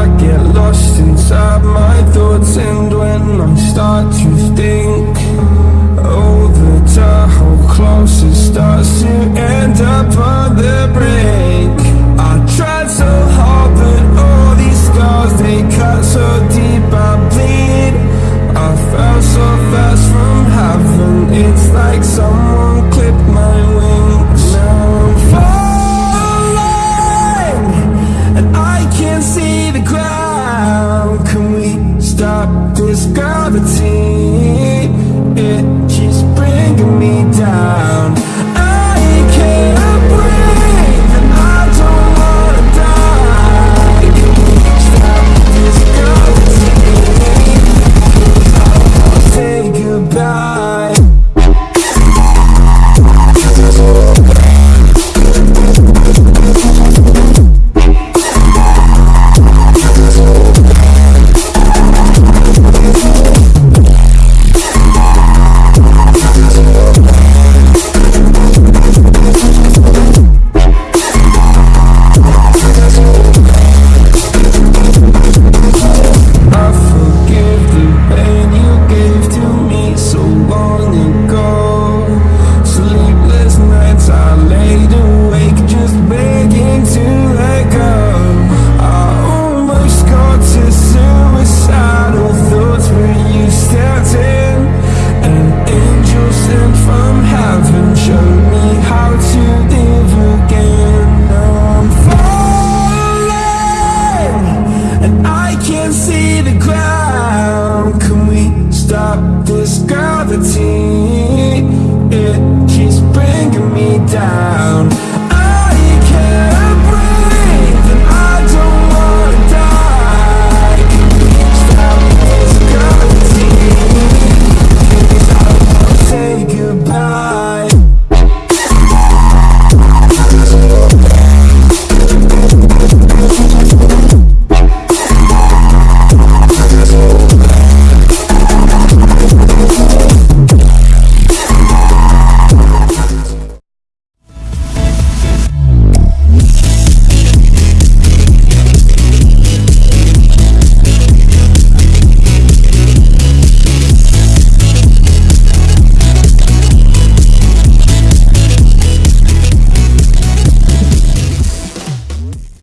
I get lost inside my thoughts And when I start to think Oh, the tunnel closer starts to end up on the brink. I tried so hard, but all these scars, they cut so deep I bleed. I fell so fast from heaven, it's like someone reality. It keeps bringing me down. and I can't see the ground Can we stop this gravity? It keeps bringing me down